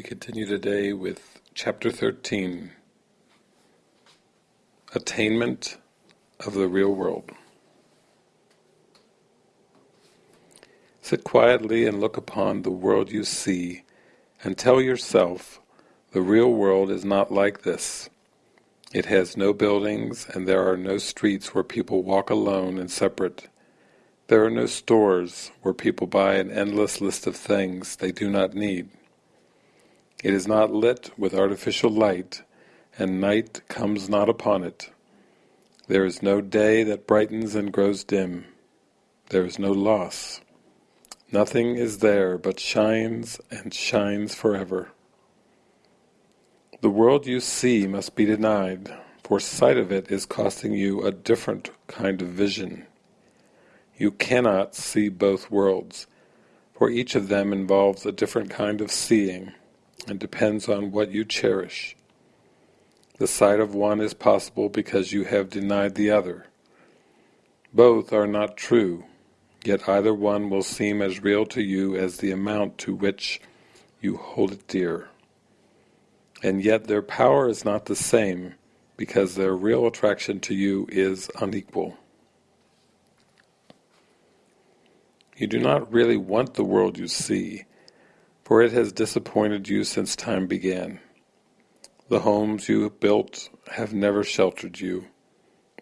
We continue today with chapter 13 Attainment of the Real World. Sit quietly and look upon the world you see and tell yourself the real world is not like this. It has no buildings and there are no streets where people walk alone and separate. There are no stores where people buy an endless list of things they do not need. It is not lit with artificial light, and night comes not upon it. There is no day that brightens and grows dim. There is no loss. Nothing is there but shines and shines forever. The world you see must be denied, for sight of it is costing you a different kind of vision. You cannot see both worlds, for each of them involves a different kind of seeing and depends on what you cherish. The sight of one is possible because you have denied the other. Both are not true, yet either one will seem as real to you as the amount to which you hold it dear. And yet their power is not the same, because their real attraction to you is unequal. You do not really want the world you see, for it has disappointed you since time began. The homes you have built have never sheltered you.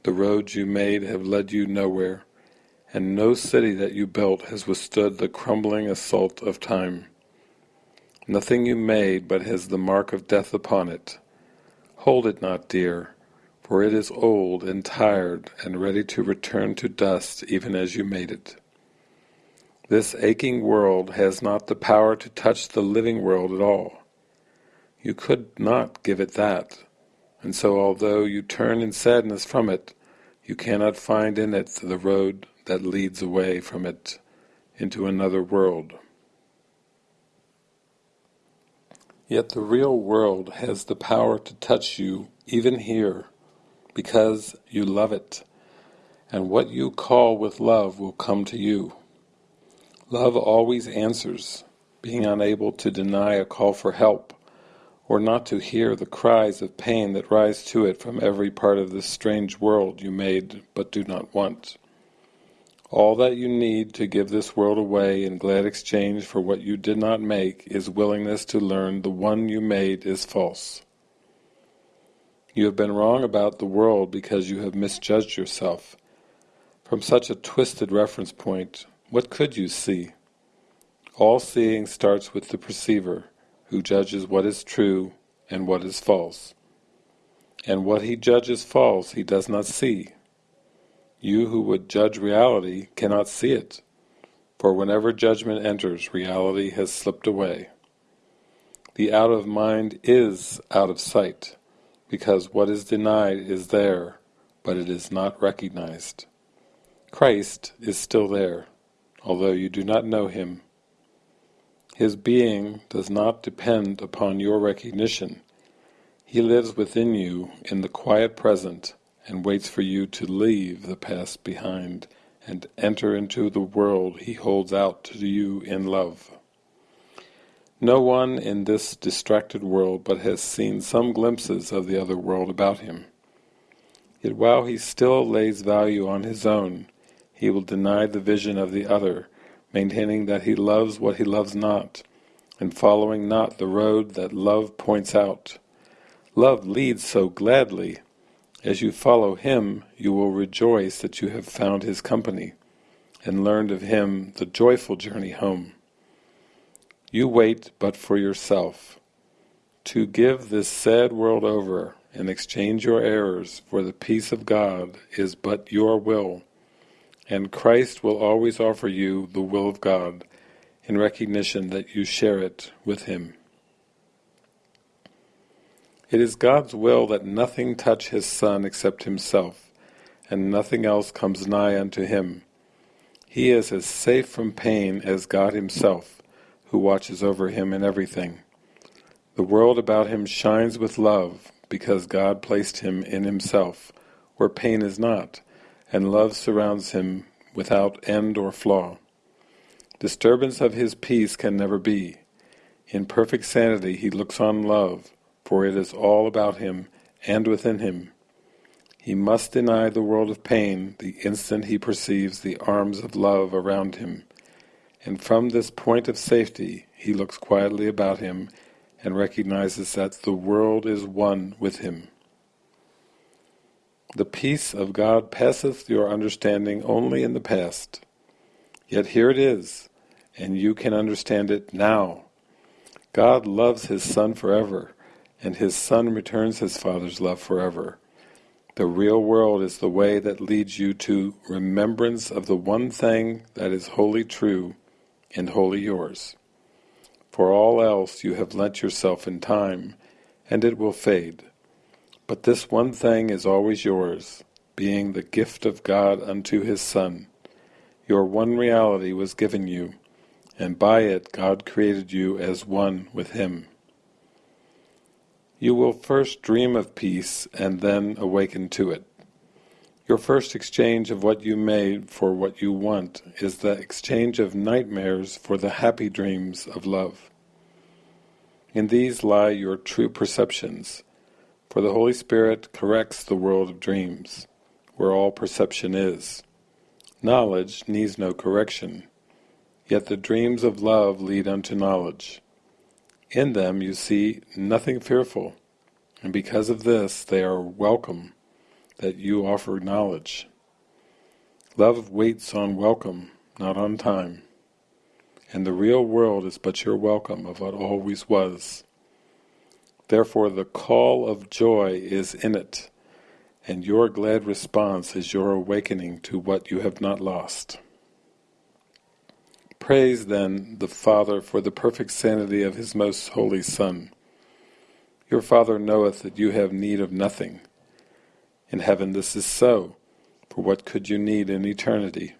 The roads you made have led you nowhere, and no city that you built has withstood the crumbling assault of time. Nothing you made but has the mark of death upon it. Hold it not dear, for it is old and tired and ready to return to dust even as you made it. This aching world has not the power to touch the living world at all. You could not give it that, and so although you turn in sadness from it, you cannot find in it the road that leads away from it into another world. Yet the real world has the power to touch you even here, because you love it, and what you call with love will come to you. Love always answers, being unable to deny a call for help, or not to hear the cries of pain that rise to it from every part of this strange world you made but do not want. All that you need to give this world away in glad exchange for what you did not make is willingness to learn the one you made is false. You have been wrong about the world because you have misjudged yourself. From such a twisted reference point, what could you see? All seeing starts with the perceiver, who judges what is true and what is false. And what he judges false he does not see. You who would judge reality cannot see it, for whenever judgment enters, reality has slipped away. The out of mind is out of sight, because what is denied is there, but it is not recognized. Christ is still there, although you do not know him. His being does not depend upon your recognition. He lives within you in the quiet present and waits for you to leave the past behind and enter into the world he holds out to you in love. No one in this distracted world but has seen some glimpses of the other world about him. Yet while he still lays value on his own, he will deny the vision of the other, maintaining that he loves what he loves not, and following not the road that love points out. Love leads so gladly. As you follow him, you will rejoice that you have found his company, and learned of him the joyful journey home. You wait but for yourself. To give this sad world over, and exchange your errors for the peace of God is but your will, and Christ will always offer you the will of God in recognition that you share it with Him. It is God's will that nothing touch His Son except Himself, and nothing else comes nigh unto Him. He is as safe from pain as God Himself, who watches over Him in everything. The world about Him shines with love, because God placed Him in Himself, where pain is not, and love surrounds him without end or flaw. Disturbance of his peace can never be. In perfect sanity he looks on love, for it is all about him and within him. He must deny the world of pain the instant he perceives the arms of love around him, and from this point of safety he looks quietly about him and recognizes that the world is one with him. The peace of God passeth your understanding only in the past. Yet here it is, and you can understand it now. God loves His Son forever, and His Son returns His Father's love forever. The real world is the way that leads you to remembrance of the one thing that is wholly true and wholly yours. For all else you have lent yourself in time, and it will fade. But this one thing is always yours, being the gift of God unto His Son. Your one reality was given you, and by it God created you as one with Him. You will first dream of peace and then awaken to it. Your first exchange of what you made for what you want is the exchange of nightmares for the happy dreams of love. In these lie your true perceptions, for the Holy Spirit corrects the world of dreams, where all perception is. Knowledge needs no correction, yet the dreams of love lead unto knowledge. In them you see nothing fearful, and because of this they are welcome that you offer knowledge. Love waits on welcome, not on time, and the real world is but your welcome of what always was. Therefore the call of joy is in it, and your glad response is your awakening to what you have not lost. Praise then the Father for the perfect sanity of His most holy Son. Your Father knoweth that you have need of nothing. In heaven this is so, for what could you need in eternity?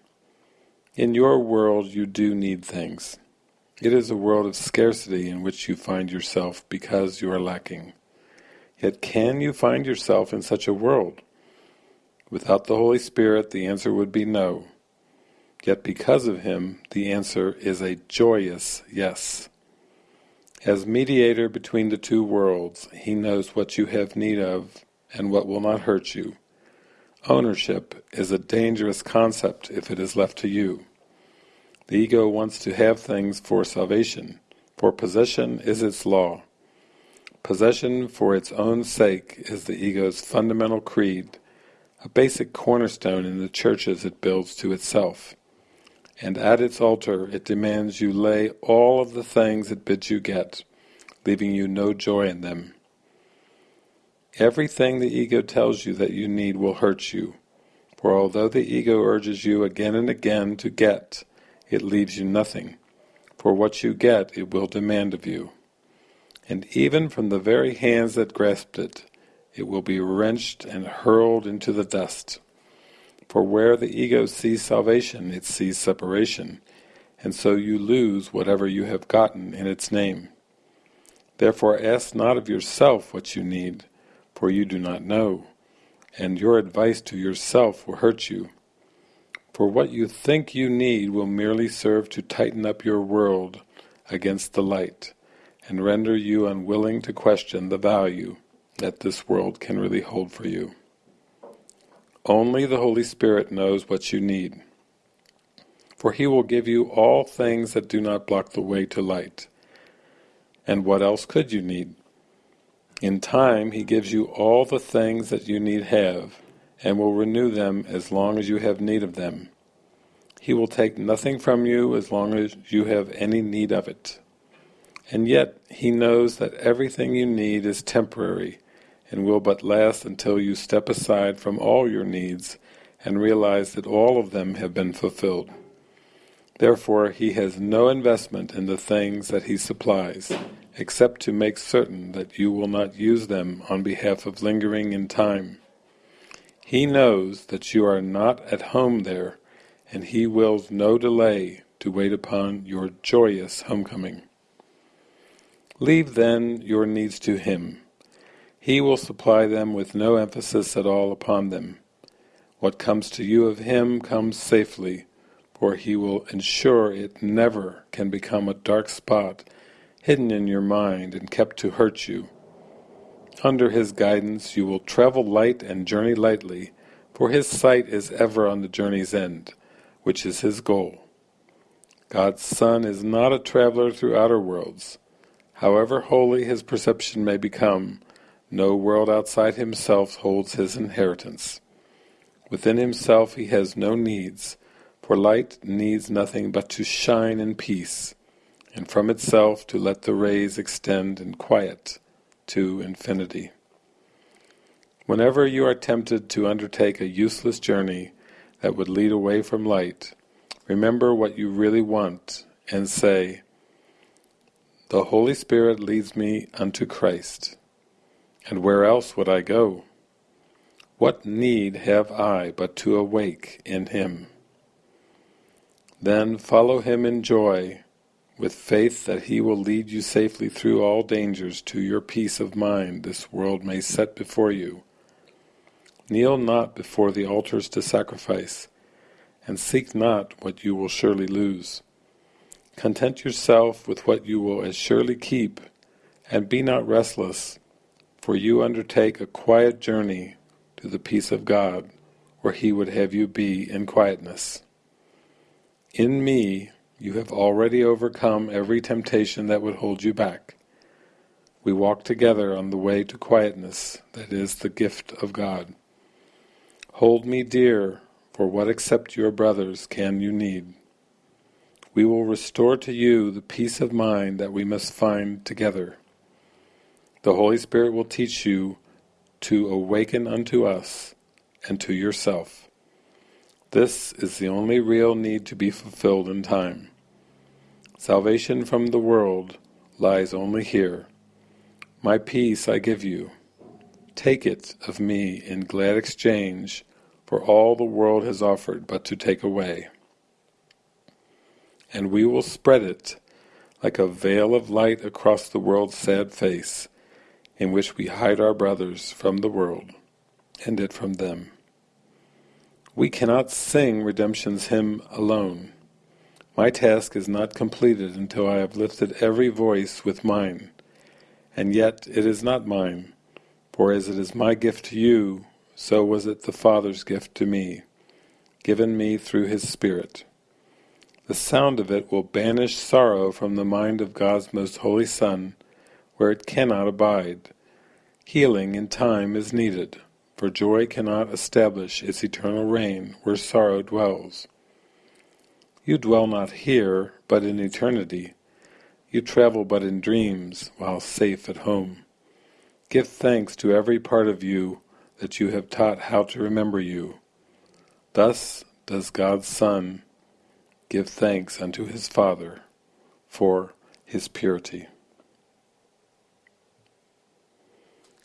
In your world you do need things. It is a world of scarcity in which you find yourself because you are lacking. Yet can you find yourself in such a world? Without the Holy Spirit the answer would be no. Yet because of him, the answer is a joyous yes. As mediator between the two worlds, he knows what you have need of and what will not hurt you. Ownership is a dangerous concept if it is left to you. The ego wants to have things for salvation, for possession is its law. Possession for its own sake is the ego's fundamental creed, a basic cornerstone in the churches it builds to itself and at its altar it demands you lay all of the things it bids you get, leaving you no joy in them. Everything the ego tells you that you need will hurt you, for although the ego urges you again and again to get, it leaves you nothing, for what you get it will demand of you. And even from the very hands that grasped it, it will be wrenched and hurled into the dust. For where the ego sees salvation, it sees separation, and so you lose whatever you have gotten in its name. Therefore ask not of yourself what you need, for you do not know, and your advice to yourself will hurt you. For what you think you need will merely serve to tighten up your world against the light, and render you unwilling to question the value that this world can really hold for you. Only the Holy Spirit knows what you need. For He will give you all things that do not block the way to light. And what else could you need? In time He gives you all the things that you need have, and will renew them as long as you have need of them. He will take nothing from you as long as you have any need of it. And yet He knows that everything you need is temporary, and will but last until you step aside from all your needs and realize that all of them have been fulfilled. Therefore he has no investment in the things that he supplies, except to make certain that you will not use them on behalf of lingering in time. He knows that you are not at home there, and he wills no delay to wait upon your joyous homecoming. Leave then your needs to him, he will supply them with no emphasis at all upon them. What comes to you of Him comes safely, for He will ensure it never can become a dark spot hidden in your mind and kept to hurt you. Under his guidance you will travel light and journey lightly, for his sight is ever on the journey's end, which is his goal. God's Son is not a traveler through outer worlds. However holy his perception may become, no world outside himself holds his inheritance. Within himself he has no needs, for light needs nothing but to shine in peace, and from itself to let the rays extend in quiet to infinity. Whenever you are tempted to undertake a useless journey that would lead away from light, remember what you really want and say, The Holy Spirit leads me unto Christ, and where else would I go? What need have I but to awake in Him? Then follow Him in joy, with faith that He will lead you safely through all dangers to your peace of mind this world may set before you. Kneel not before the altars to sacrifice, and seek not what you will surely lose. Content yourself with what you will as surely keep, and be not restless, for you undertake a quiet journey to the peace of God, where He would have you be in quietness. In me you have already overcome every temptation that would hold you back. We walk together on the way to quietness that is the gift of God. Hold me dear, for what except your brothers can you need? We will restore to you the peace of mind that we must find together. The Holy Spirit will teach you to awaken unto us and to yourself. This is the only real need to be fulfilled in time. Salvation from the world lies only here. My peace I give you. Take it of me in glad exchange for all the world has offered but to take away. And we will spread it like a veil of light across the world's sad face, in which we hide our brothers from the world, and it from them. We cannot sing redemption's hymn alone. My task is not completed until I have lifted every voice with mine. And yet it is not mine, for as it is my gift to you, so was it the Father's gift to me, given me through His Spirit. The sound of it will banish sorrow from the mind of God's most holy Son, where it cannot abide. Healing in time is needed for joy cannot establish its eternal reign where sorrow dwells. You dwell not here, but in eternity. You travel but in dreams, while safe at home. Give thanks to every part of you that you have taught how to remember you. Thus does God's Son give thanks unto his Father for his purity.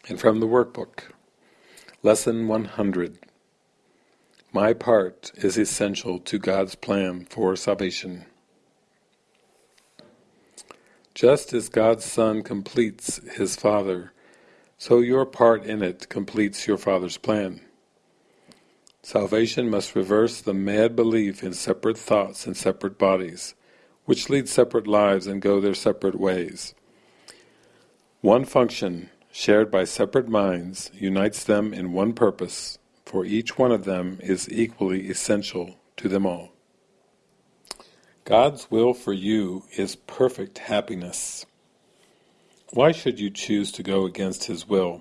And from the workbook, Lesson 100 My part is essential to God's plan for salvation. Just as God's Son completes His Father, so your part in it completes your Father's plan. Salvation must reverse the mad belief in separate thoughts and separate bodies, which lead separate lives and go their separate ways. One function shared by separate minds, unites them in one purpose, for each one of them is equally essential to them all. God's will for you is perfect happiness. Why should you choose to go against His will?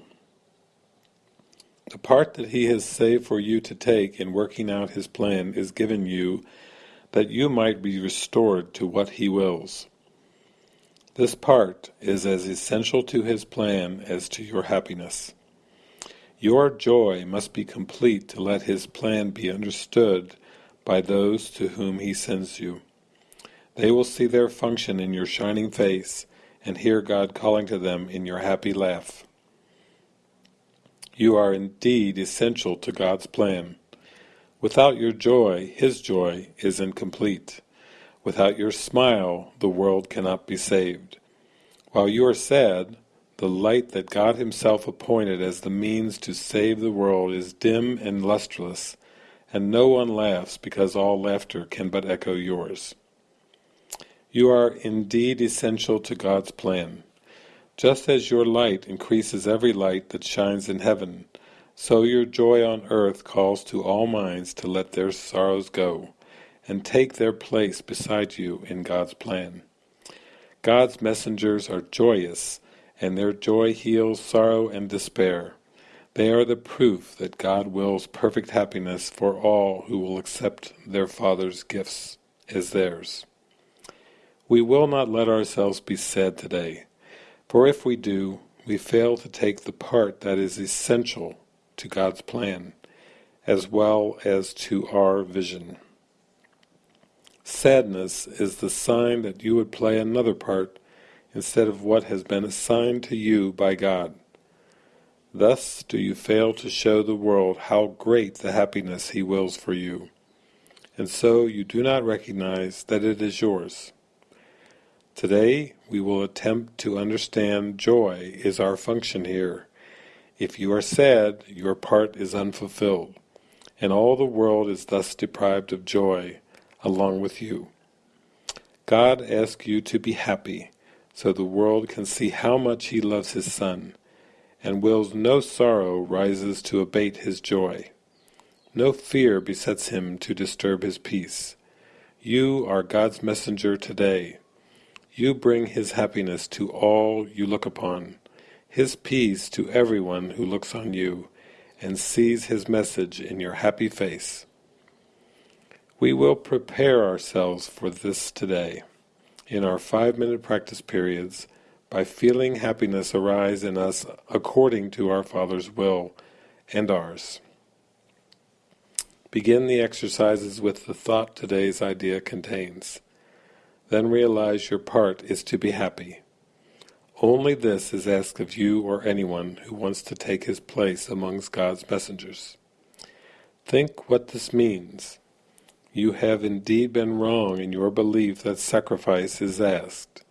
The part that He has saved for you to take in working out His plan is given you that you might be restored to what He wills. This part is as essential to his plan as to your happiness. Your joy must be complete to let his plan be understood by those to whom he sends you. They will see their function in your shining face and hear God calling to them in your happy laugh. You are indeed essential to God's plan. Without your joy, His joy is incomplete. Without your smile, the world cannot be saved. While you are sad, the light that God himself appointed as the means to save the world is dim and lustreless, and no one laughs because all laughter can but echo yours. You are indeed essential to God's plan. Just as your light increases every light that shines in heaven, so your joy on earth calls to all minds to let their sorrows go, and take their place beside you in God's plan. God's messengers are joyous, and their joy heals sorrow and despair. They are the proof that God wills perfect happiness for all who will accept their Father's gifts as theirs. We will not let ourselves be sad today, for if we do, we fail to take the part that is essential to God's plan, as well as to our vision. Sadness is the sign that you would play another part instead of what has been assigned to you by God. Thus do you fail to show the world how great the happiness He wills for you, and so you do not recognize that it is yours. Today we will attempt to understand joy is our function here. If you are sad, your part is unfulfilled, and all the world is thus deprived of joy along with you. God asks you to be happy, so the world can see how much He loves His Son, and wills no sorrow rises to abate his joy. No fear besets him to disturb his peace. You are God's messenger today. You bring his happiness to all you look upon, his peace to everyone who looks on you, and sees his message in your happy face. We will prepare ourselves for this today. In our five-minute practice periods, by feeling happiness arise in us according to our Father's will and ours. Begin the exercises with the thought today's idea contains. Then realize your part is to be happy. Only this is asked of you or anyone who wants to take his place amongst God's messengers. Think what this means. You have indeed been wrong in your belief that sacrifice is asked.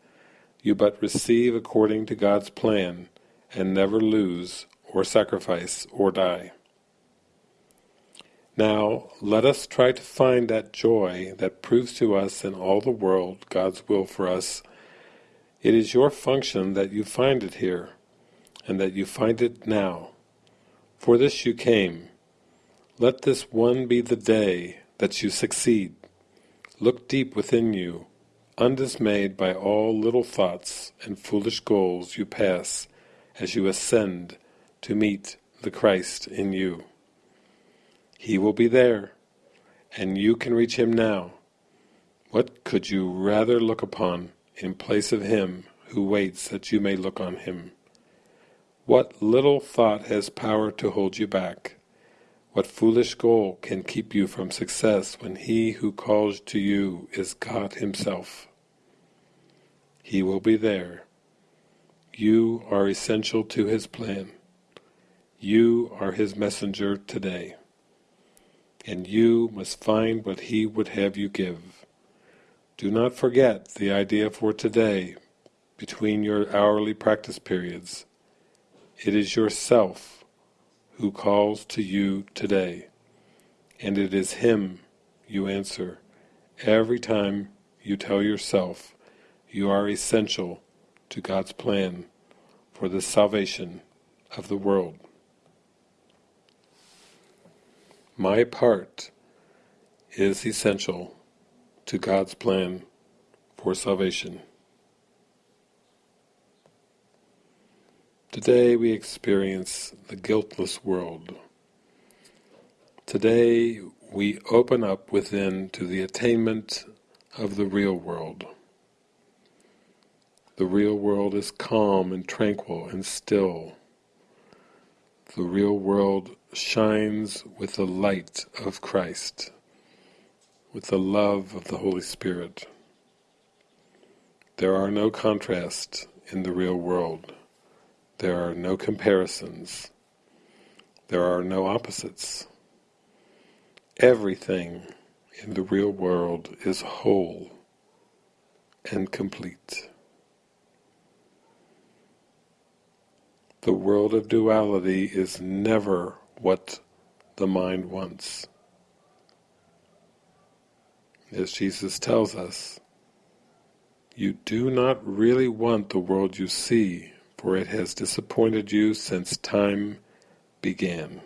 You but receive according to God's plan, and never lose, or sacrifice, or die. Now, let us try to find that joy that proves to us in all the world God's will for us. It is your function that you find it here, and that you find it now. For this you came. Let this one be the day that you succeed. Look deep within you, undismayed by all little thoughts and foolish goals you pass as you ascend to meet the Christ in you. He will be there, and you can reach Him now. What could you rather look upon in place of Him who waits that you may look on Him? What little thought has power to hold you back? What foolish goal can keep you from success when He who calls to you is God Himself? He will be there. You are essential to His plan. You are His messenger today. And you must find what He would have you give. Do not forget the idea for today between your hourly practice periods. It is yourself who calls to you today, and it is Him you answer every time you tell yourself you are essential to God's plan for the salvation of the world. My part is essential to God's plan for salvation. Today we experience the guiltless world. Today we open up within to the attainment of the real world. The real world is calm and tranquil and still. The real world shines with the light of Christ, with the love of the Holy Spirit. There are no contrasts in the real world. There are no comparisons. There are no opposites. Everything in the real world is whole and complete. The world of duality is never what the mind wants. As Jesus tells us, You do not really want the world you see, for it has disappointed you since time began.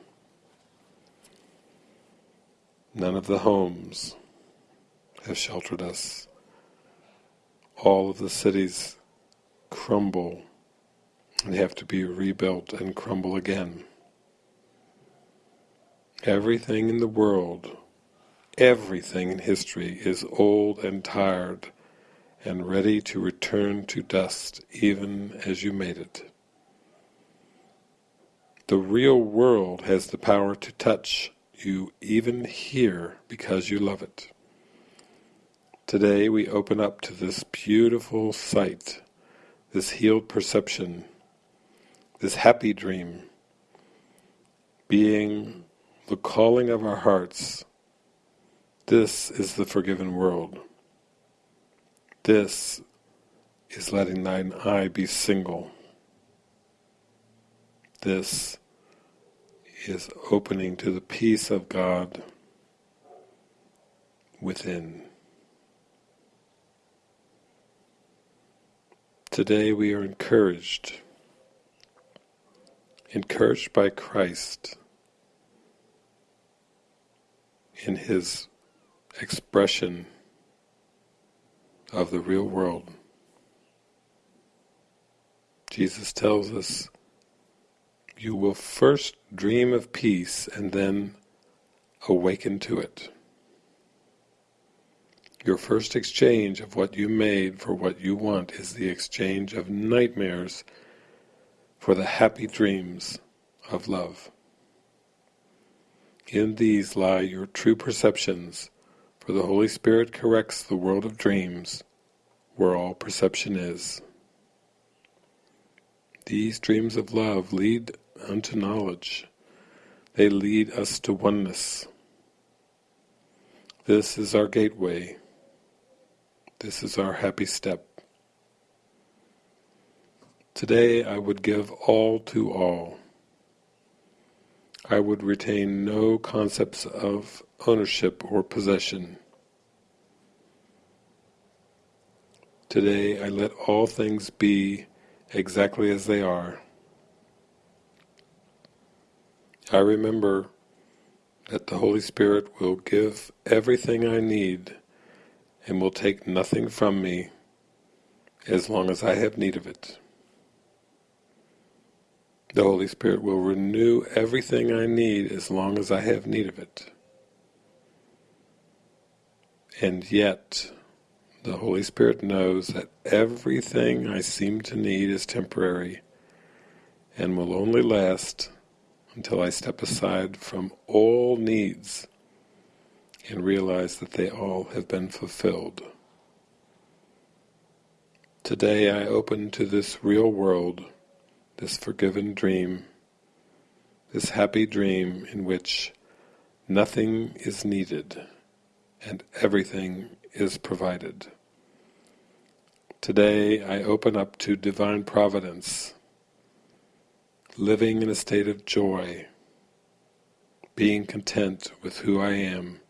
None of the homes have sheltered us. All of the cities crumble and have to be rebuilt and crumble again. Everything in the world, everything in history is old and tired and ready to return to dust even as you made it. The real world has the power to touch you even here because you love it. Today we open up to this beautiful sight, this healed perception, this happy dream, being the calling of our hearts. This is the forgiven world. This is letting thine eye be single. This is opening to the peace of God within. Today we are encouraged, encouraged by Christ in His expression of the real world. Jesus tells us, you will first dream of peace and then awaken to it. Your first exchange of what you made for what you want is the exchange of nightmares for the happy dreams of love. In these lie your true perceptions for the Holy Spirit corrects the world of dreams, where all perception is. These dreams of love lead unto knowledge. They lead us to oneness. This is our gateway. This is our happy step. Today I would give all to all. I would retain no concepts of ownership or possession. Today I let all things be exactly as they are. I remember that the Holy Spirit will give everything I need and will take nothing from me as long as I have need of it. The Holy Spirit will renew everything I need as long as I have need of it. And yet, the Holy Spirit knows that everything I seem to need is temporary and will only last until I step aside from all needs and realize that they all have been fulfilled. Today I open to this real world this forgiven dream, this happy dream in which nothing is needed and everything is provided. Today I open up to divine providence, living in a state of joy, being content with who I am,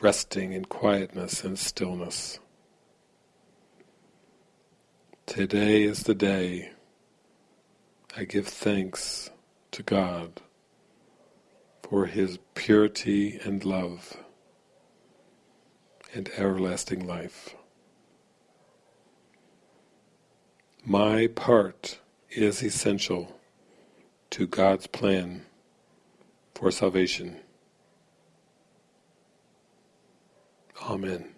resting in quietness and stillness. Today is the day I give thanks to God for His purity and love and everlasting life. My part is essential to God's plan for salvation. Amen.